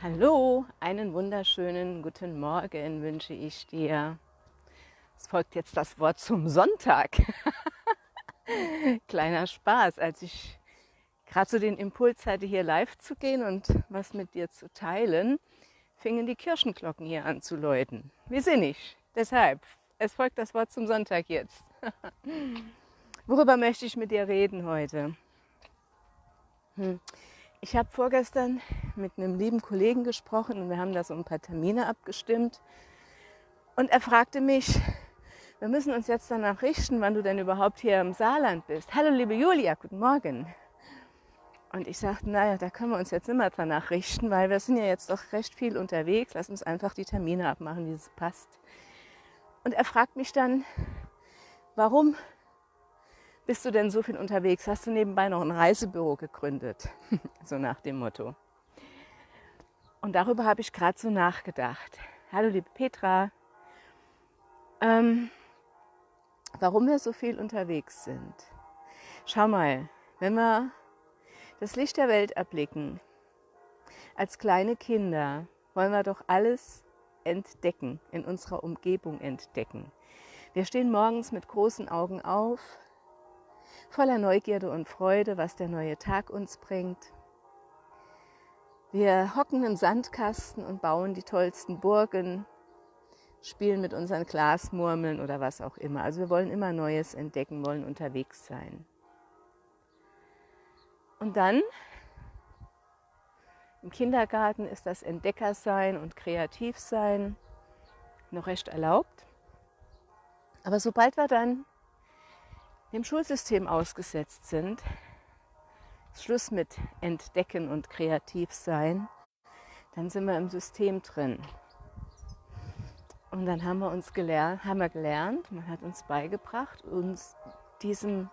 Hallo, einen wunderschönen guten Morgen wünsche ich dir. Es folgt jetzt das Wort zum Sonntag. Kleiner Spaß, als ich gerade so den Impuls hatte, hier live zu gehen und was mit dir zu teilen, fingen die Kirchenglocken hier an zu läuten. Wie sinnig. Deshalb, es folgt das Wort zum Sonntag jetzt. Worüber möchte ich mit dir reden heute? Hm. Ich habe vorgestern mit einem lieben Kollegen gesprochen und wir haben da so ein paar Termine abgestimmt. Und er fragte mich, wir müssen uns jetzt danach richten, wann du denn überhaupt hier im Saarland bist. Hallo liebe Julia, guten Morgen. Und ich sagte, naja, da können wir uns jetzt immer danach richten, weil wir sind ja jetzt doch recht viel unterwegs. Lass uns einfach die Termine abmachen, wie es passt. Und er fragt mich dann, warum bist du denn so viel unterwegs? Hast du nebenbei noch ein Reisebüro gegründet? so nach dem Motto. Und darüber habe ich gerade so nachgedacht. Hallo liebe Petra, ähm, warum wir so viel unterwegs sind. Schau mal, wenn wir das Licht der Welt erblicken, als kleine Kinder wollen wir doch alles entdecken, in unserer Umgebung entdecken. Wir stehen morgens mit großen Augen auf, voller Neugierde und Freude, was der neue Tag uns bringt. Wir hocken im Sandkasten und bauen die tollsten Burgen, spielen mit unseren Glasmurmeln oder was auch immer. Also wir wollen immer Neues entdecken, wollen unterwegs sein. Und dann im Kindergarten ist das Entdeckersein und Kreativsein noch recht erlaubt. Aber sobald wir dann dem Schulsystem ausgesetzt sind, Schluss mit Entdecken und Kreativsein, dann sind wir im System drin. Und dann haben wir uns gelernt, haben wir gelernt, man hat uns beigebracht, uns diesem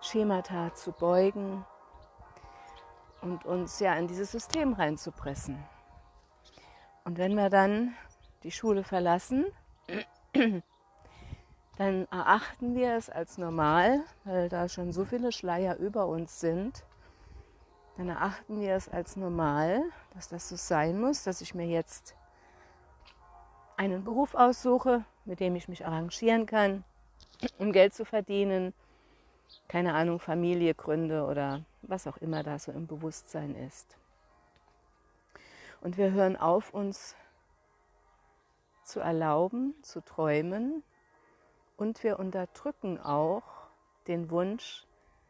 Schemata zu beugen und uns ja in dieses System reinzupressen. Und wenn wir dann die Schule verlassen, dann erachten wir es als normal, weil da schon so viele Schleier über uns sind, dann erachten wir es als normal, dass das so sein muss, dass ich mir jetzt einen Beruf aussuche, mit dem ich mich arrangieren kann, um Geld zu verdienen, keine Ahnung, Familie gründe oder was auch immer da so im Bewusstsein ist. Und wir hören auf, uns zu erlauben, zu träumen, und wir unterdrücken auch den Wunsch,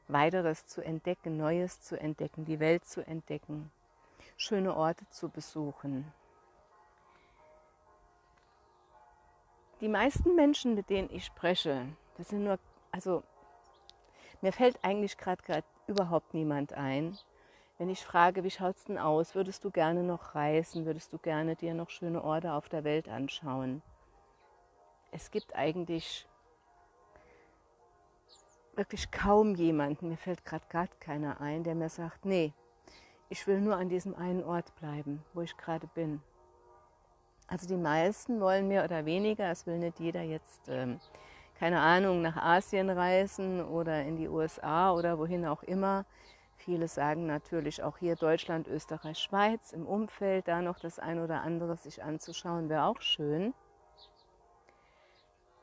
weiteres zu entdecken, Neues zu entdecken, die Welt zu entdecken, schöne Orte zu besuchen. Die meisten Menschen, mit denen ich spreche, das sind nur, also mir fällt eigentlich gerade überhaupt niemand ein. Wenn ich frage, wie schaut es denn aus, würdest du gerne noch reisen, würdest du gerne dir noch schöne Orte auf der Welt anschauen? Es gibt eigentlich wirklich kaum jemanden, mir fällt gerade gar keiner ein, der mir sagt, nee, ich will nur an diesem einen Ort bleiben, wo ich gerade bin. Also die meisten wollen mehr oder weniger, es will nicht jeder jetzt, ähm, keine Ahnung, nach Asien reisen oder in die USA oder wohin auch immer. Viele sagen natürlich auch hier Deutschland, Österreich, Schweiz im Umfeld, da noch das ein oder andere sich anzuschauen, wäre auch schön.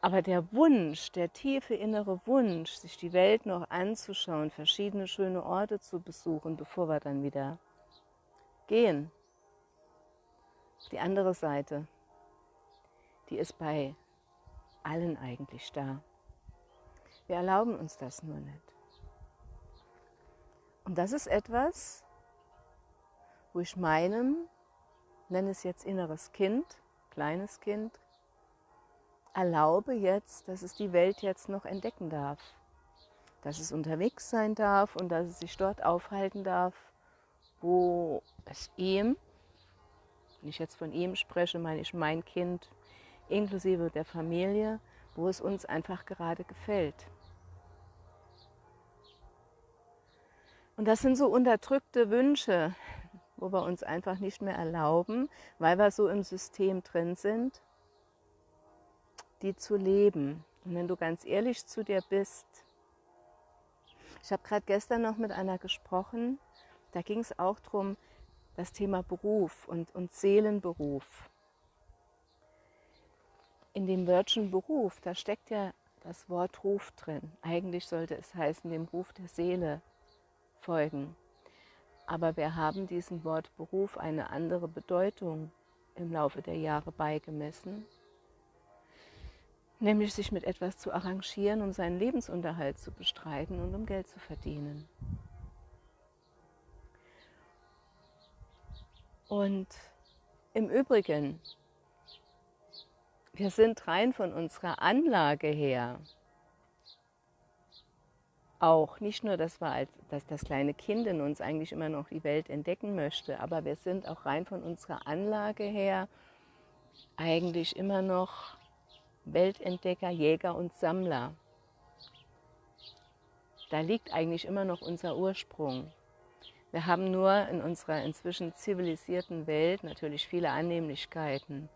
Aber der Wunsch, der tiefe innere Wunsch, sich die Welt noch anzuschauen, verschiedene schöne Orte zu besuchen, bevor wir dann wieder gehen, die andere Seite, die ist bei allen eigentlich da. Wir erlauben uns das nur nicht. Und das ist etwas, wo ich meinem, nenne es jetzt inneres Kind, kleines Kind, erlaube jetzt, dass es die Welt jetzt noch entdecken darf. Dass es unterwegs sein darf und dass es sich dort aufhalten darf, wo es ihm, wenn ich jetzt von ihm spreche, meine ich mein Kind, inklusive der Familie, wo es uns einfach gerade gefällt. Und das sind so unterdrückte Wünsche, wo wir uns einfach nicht mehr erlauben, weil wir so im System drin sind die zu leben. Und wenn du ganz ehrlich zu dir bist, ich habe gerade gestern noch mit einer gesprochen, da ging es auch darum, das Thema Beruf und, und Seelenberuf. In dem Wörtchen Beruf, da steckt ja das Wort Ruf drin. Eigentlich sollte es heißen, dem Ruf der Seele folgen. Aber wir haben diesem Wort Beruf eine andere Bedeutung im Laufe der Jahre beigemessen, nämlich sich mit etwas zu arrangieren, um seinen Lebensunterhalt zu bestreiten und um Geld zu verdienen. Und im Übrigen, wir sind rein von unserer Anlage her auch nicht nur, dass, wir als, dass das kleine Kind in uns eigentlich immer noch die Welt entdecken möchte, aber wir sind auch rein von unserer Anlage her eigentlich immer noch Weltentdecker, Jäger und Sammler. Da liegt eigentlich immer noch unser Ursprung. Wir haben nur in unserer inzwischen zivilisierten Welt natürlich viele Annehmlichkeiten.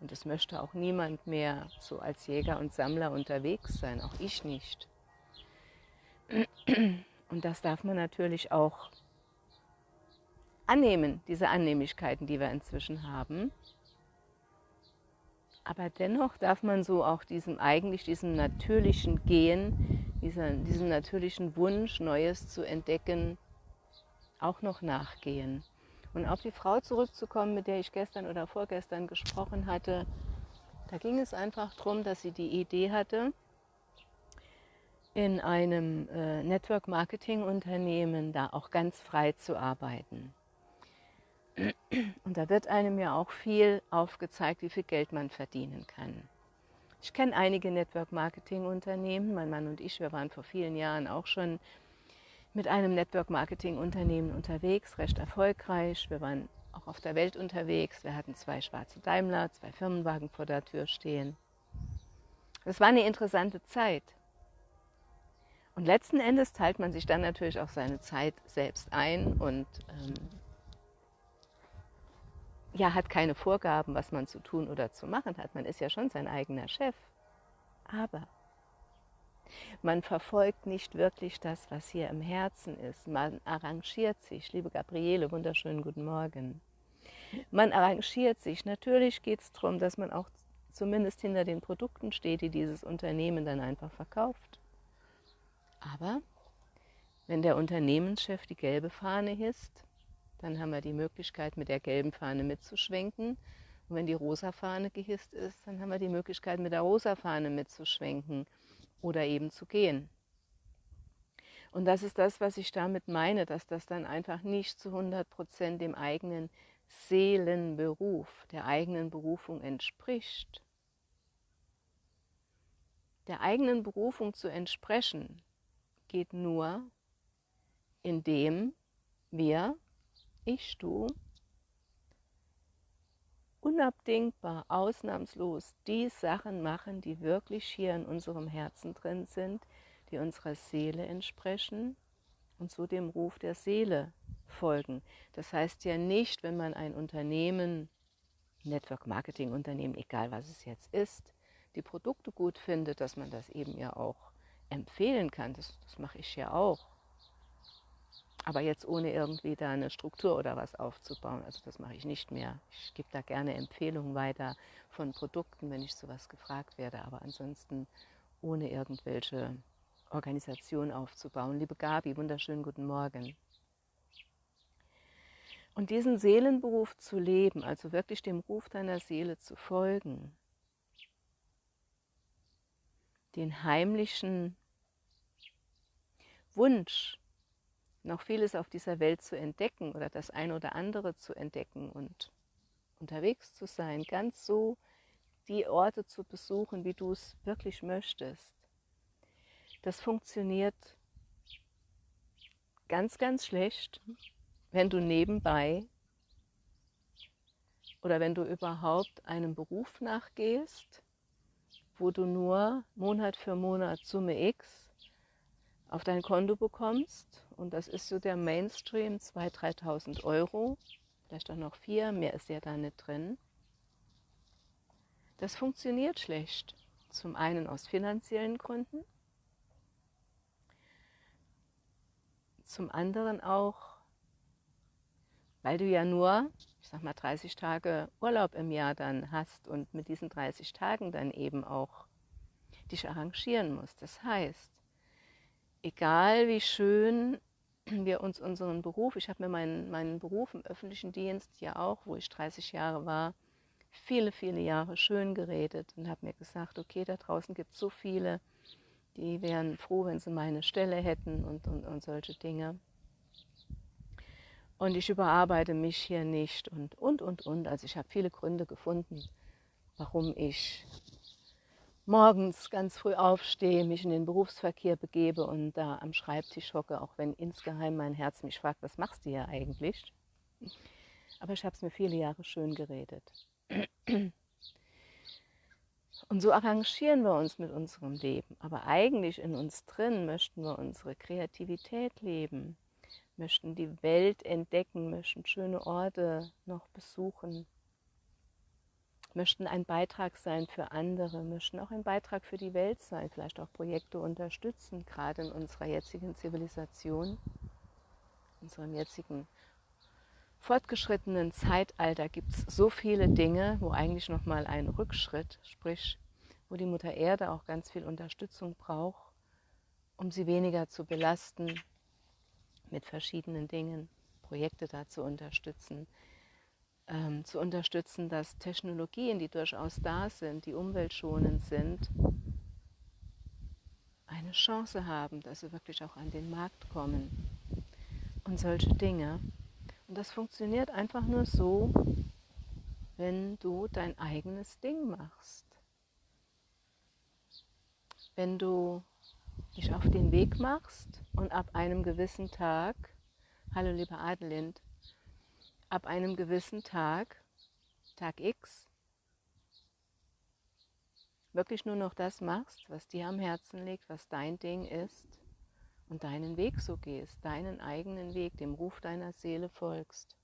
Und es möchte auch niemand mehr so als Jäger und Sammler unterwegs sein, auch ich nicht. Und das darf man natürlich auch annehmen, diese Annehmlichkeiten, die wir inzwischen haben. Aber dennoch darf man so auch diesem eigentlich diesem natürlichen Gehen, diesem, diesem natürlichen Wunsch, Neues zu entdecken, auch noch nachgehen. Und auf die Frau zurückzukommen, mit der ich gestern oder vorgestern gesprochen hatte, da ging es einfach darum, dass sie die Idee hatte, in einem äh, Network-Marketing-Unternehmen da auch ganz frei zu arbeiten. Und da wird einem ja auch viel aufgezeigt, wie viel Geld man verdienen kann. Ich kenne einige Network-Marketing-Unternehmen. Mein Mann und ich, wir waren vor vielen Jahren auch schon mit einem Network-Marketing-Unternehmen unterwegs, recht erfolgreich. Wir waren auch auf der Welt unterwegs. Wir hatten zwei schwarze Daimler, zwei Firmenwagen vor der Tür stehen. Es war eine interessante Zeit. Und letzten Endes teilt man sich dann natürlich auch seine Zeit selbst ein und ähm, ja, hat keine Vorgaben, was man zu tun oder zu machen hat. Man ist ja schon sein eigener Chef. Aber man verfolgt nicht wirklich das, was hier im Herzen ist. Man arrangiert sich. Liebe Gabriele, wunderschönen guten Morgen. Man arrangiert sich. Natürlich geht es darum, dass man auch zumindest hinter den Produkten steht, die dieses Unternehmen dann einfach verkauft. Aber wenn der Unternehmenschef die gelbe Fahne hisst, dann haben wir die Möglichkeit, mit der gelben Fahne mitzuschwenken. Und wenn die rosa Fahne gehisst ist, dann haben wir die Möglichkeit, mit der rosa Fahne mitzuschwenken oder eben zu gehen. Und das ist das, was ich damit meine, dass das dann einfach nicht zu 100 Prozent dem eigenen Seelenberuf, der eigenen Berufung entspricht. Der eigenen Berufung zu entsprechen, geht nur, indem wir, ich, du, unabdingbar, ausnahmslos die Sachen machen, die wirklich hier in unserem Herzen drin sind, die unserer Seele entsprechen und so dem Ruf der Seele folgen. Das heißt ja nicht, wenn man ein Unternehmen, Network Marketing Unternehmen, egal was es jetzt ist, die Produkte gut findet, dass man das eben ja auch empfehlen kann. Das, das mache ich ja auch. Aber jetzt ohne irgendwie da eine Struktur oder was aufzubauen. Also das mache ich nicht mehr. Ich gebe da gerne Empfehlungen weiter von Produkten, wenn ich sowas gefragt werde. Aber ansonsten ohne irgendwelche Organisation aufzubauen. Liebe Gabi, wunderschönen guten Morgen. Und diesen Seelenberuf zu leben, also wirklich dem Ruf deiner Seele zu folgen, den heimlichen Wunsch, noch vieles auf dieser Welt zu entdecken oder das eine oder andere zu entdecken und unterwegs zu sein, ganz so die Orte zu besuchen, wie du es wirklich möchtest. Das funktioniert ganz, ganz schlecht, wenn du nebenbei oder wenn du überhaupt einem Beruf nachgehst, wo du nur Monat für Monat Summe X auf dein Konto bekommst. Und das ist so der Mainstream, 2.000, 3.000 Euro, vielleicht auch noch vier, mehr ist ja da nicht drin. Das funktioniert schlecht. Zum einen aus finanziellen Gründen, zum anderen auch, weil du ja nur, ich sag mal, 30 Tage Urlaub im Jahr dann hast und mit diesen 30 Tagen dann eben auch dich arrangieren musst. Das heißt, egal wie schön wir uns unseren Beruf, ich habe mir meinen, meinen Beruf im öffentlichen Dienst ja auch, wo ich 30 Jahre war, viele, viele Jahre schön geredet und habe mir gesagt, okay, da draußen gibt es so viele, die wären froh, wenn sie meine Stelle hätten und, und, und solche Dinge. Und ich überarbeite mich hier nicht und, und, und, und. Also ich habe viele Gründe gefunden, warum ich morgens ganz früh aufstehe, mich in den Berufsverkehr begebe und da am Schreibtisch hocke, auch wenn insgeheim mein Herz mich fragt, was machst du hier eigentlich? Aber ich habe es mir viele Jahre schön geredet. Und so arrangieren wir uns mit unserem Leben. Aber eigentlich in uns drin möchten wir unsere Kreativität leben, möchten die Welt entdecken, möchten schöne Orte noch besuchen, möchten ein Beitrag sein für andere, möchten auch ein Beitrag für die Welt sein, vielleicht auch Projekte unterstützen, gerade in unserer jetzigen Zivilisation, unserem jetzigen fortgeschrittenen Zeitalter gibt es so viele Dinge, wo eigentlich nochmal ein Rückschritt, sprich, wo die Mutter Erde auch ganz viel Unterstützung braucht, um sie weniger zu belasten mit verschiedenen Dingen, Projekte da zu unterstützen, ähm, zu unterstützen, dass Technologien, die durchaus da sind, die umweltschonend sind, eine Chance haben, dass sie wirklich auch an den Markt kommen und solche Dinge. Und das funktioniert einfach nur so, wenn du dein eigenes Ding machst. Wenn du dich auf den Weg machst und ab einem gewissen Tag, hallo lieber Adelind, ab einem gewissen Tag, Tag X, wirklich nur noch das machst, was dir am Herzen liegt, was dein Ding ist und deinen Weg so gehst, deinen eigenen Weg, dem Ruf deiner Seele folgst.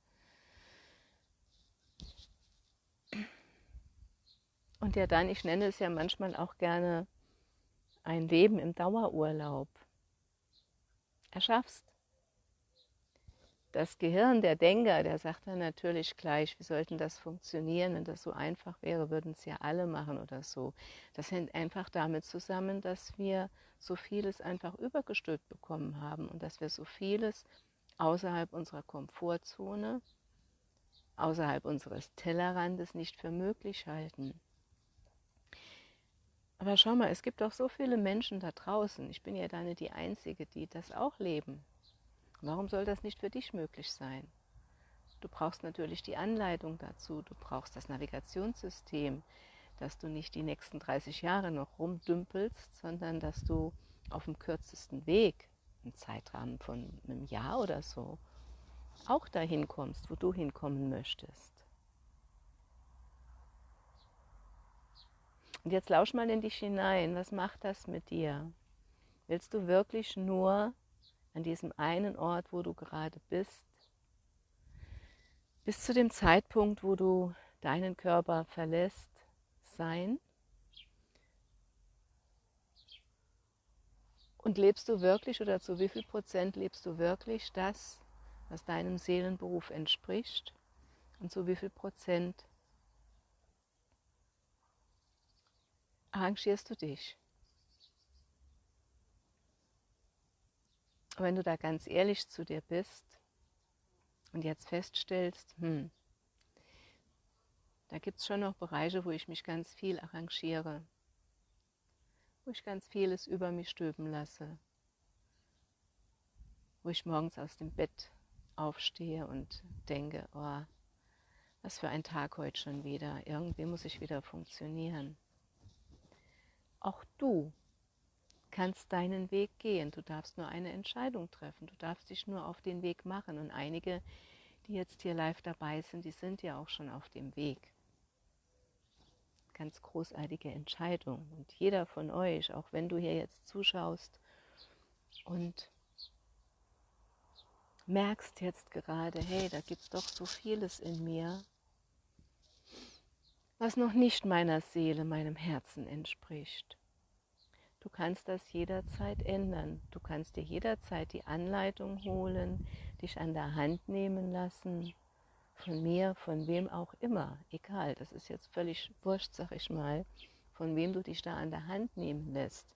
Und ja dann, ich nenne es ja manchmal auch gerne ein Leben im Dauerurlaub erschaffst das Gehirn, der Denker, der sagt dann natürlich gleich, wie sollten das funktionieren? Wenn das so einfach wäre, würden es ja alle machen oder so. Das hängt einfach damit zusammen, dass wir so vieles einfach übergestülpt bekommen haben und dass wir so vieles außerhalb unserer Komfortzone, außerhalb unseres Tellerrandes nicht für möglich halten. Aber schau mal, es gibt auch so viele Menschen da draußen. Ich bin ja da nicht die Einzige, die das auch leben Warum soll das nicht für dich möglich sein? Du brauchst natürlich die Anleitung dazu, du brauchst das Navigationssystem, dass du nicht die nächsten 30 Jahre noch rumdümpelst, sondern dass du auf dem kürzesten Weg, im Zeitrahmen von einem Jahr oder so, auch dahin kommst, wo du hinkommen möchtest. Und jetzt lausch mal in dich hinein, was macht das mit dir? Willst du wirklich nur an diesem einen Ort, wo du gerade bist, bis zu dem Zeitpunkt, wo du deinen Körper verlässt, sein? Und lebst du wirklich oder zu wie viel Prozent lebst du wirklich das, was deinem Seelenberuf entspricht? Und zu wie viel Prozent arrangierst du dich? Wenn du da ganz ehrlich zu dir bist und jetzt feststellst, hm, da gibt es schon noch Bereiche, wo ich mich ganz viel arrangiere, wo ich ganz vieles über mich stülpen lasse, wo ich morgens aus dem Bett aufstehe und denke, oh, was für ein Tag heute schon wieder, irgendwie muss ich wieder funktionieren. Auch du kannst deinen Weg gehen. Du darfst nur eine Entscheidung treffen. Du darfst dich nur auf den Weg machen. Und einige, die jetzt hier live dabei sind, die sind ja auch schon auf dem Weg. Ganz großartige Entscheidung. Und jeder von euch, auch wenn du hier jetzt zuschaust und merkst jetzt gerade, hey, da gibt es doch so vieles in mir, was noch nicht meiner Seele, meinem Herzen entspricht. Du kannst das jederzeit ändern. Du kannst dir jederzeit die Anleitung holen, dich an der Hand nehmen lassen von mir, von wem auch immer, egal, das ist jetzt völlig wurscht, sag ich mal, von wem du dich da an der Hand nehmen lässt.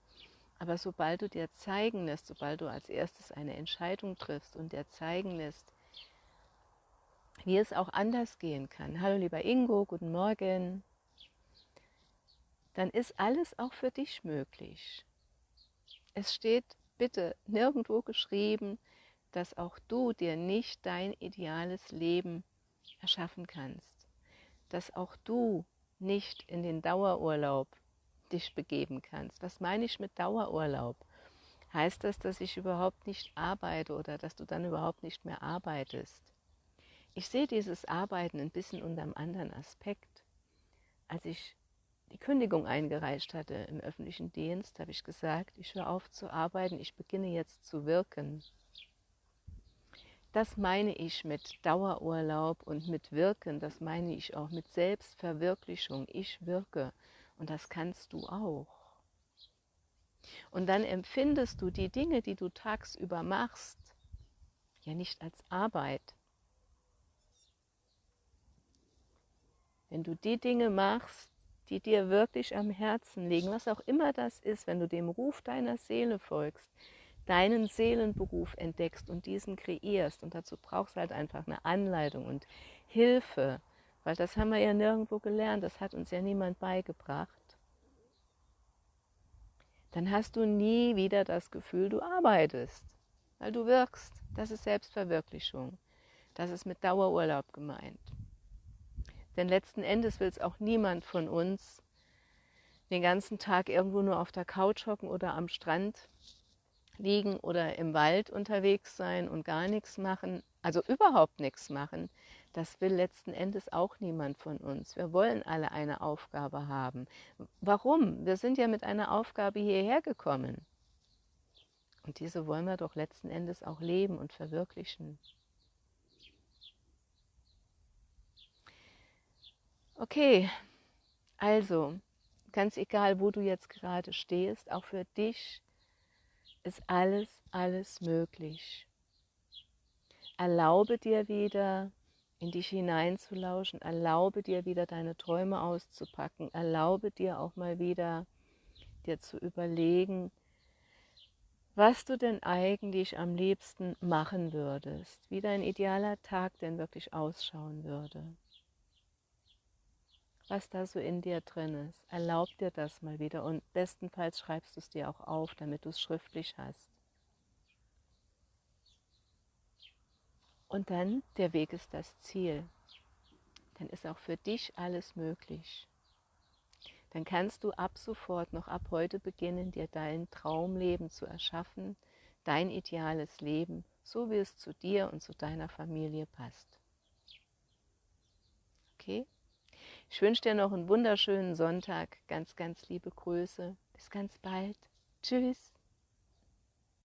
Aber sobald du dir zeigen lässt, sobald du als erstes eine Entscheidung triffst und dir zeigen lässt, wie es auch anders gehen kann. Hallo lieber Ingo, guten Morgen. Dann ist alles auch für dich möglich. Es steht bitte nirgendwo geschrieben, dass auch du dir nicht dein ideales Leben erschaffen kannst. Dass auch du nicht in den Dauerurlaub dich begeben kannst. Was meine ich mit Dauerurlaub? Heißt das, dass ich überhaupt nicht arbeite oder dass du dann überhaupt nicht mehr arbeitest? Ich sehe dieses Arbeiten ein bisschen unter einem anderen Aspekt. Als ich die Kündigung eingereicht hatte im öffentlichen Dienst, habe ich gesagt, ich höre auf zu arbeiten, ich beginne jetzt zu wirken. Das meine ich mit Dauerurlaub und mit Wirken, das meine ich auch mit Selbstverwirklichung. Ich wirke und das kannst du auch. Und dann empfindest du die Dinge, die du tagsüber machst, ja nicht als Arbeit, Wenn du die Dinge machst, die dir wirklich am Herzen liegen, was auch immer das ist, wenn du dem Ruf deiner Seele folgst, deinen Seelenberuf entdeckst und diesen kreierst. Und dazu brauchst du halt einfach eine Anleitung und Hilfe, weil das haben wir ja nirgendwo gelernt, das hat uns ja niemand beigebracht. Dann hast du nie wieder das Gefühl, du arbeitest, weil du wirkst. Das ist Selbstverwirklichung. Das ist mit Dauerurlaub gemeint. Denn letzten Endes will es auch niemand von uns den ganzen Tag irgendwo nur auf der Couch hocken oder am Strand liegen oder im Wald unterwegs sein und gar nichts machen, also überhaupt nichts machen. Das will letzten Endes auch niemand von uns. Wir wollen alle eine Aufgabe haben. Warum? Wir sind ja mit einer Aufgabe hierher gekommen. Und diese wollen wir doch letzten Endes auch leben und verwirklichen. Okay, also ganz egal, wo du jetzt gerade stehst, auch für dich ist alles, alles möglich. Erlaube dir wieder, in dich hineinzulauschen, erlaube dir wieder deine Träume auszupacken, erlaube dir auch mal wieder, dir zu überlegen, was du denn eigentlich am liebsten machen würdest, wie dein idealer Tag denn wirklich ausschauen würde was da so in dir drin ist. Erlaub dir das mal wieder und bestenfalls schreibst du es dir auch auf, damit du es schriftlich hast. Und dann, der Weg ist das Ziel. Dann ist auch für dich alles möglich. Dann kannst du ab sofort, noch ab heute beginnen, dir dein Traumleben zu erschaffen, dein ideales Leben, so wie es zu dir und zu deiner Familie passt. Okay? Ich wünsche dir noch einen wunderschönen Sonntag. Ganz, ganz liebe Grüße. Bis ganz bald. Tschüss.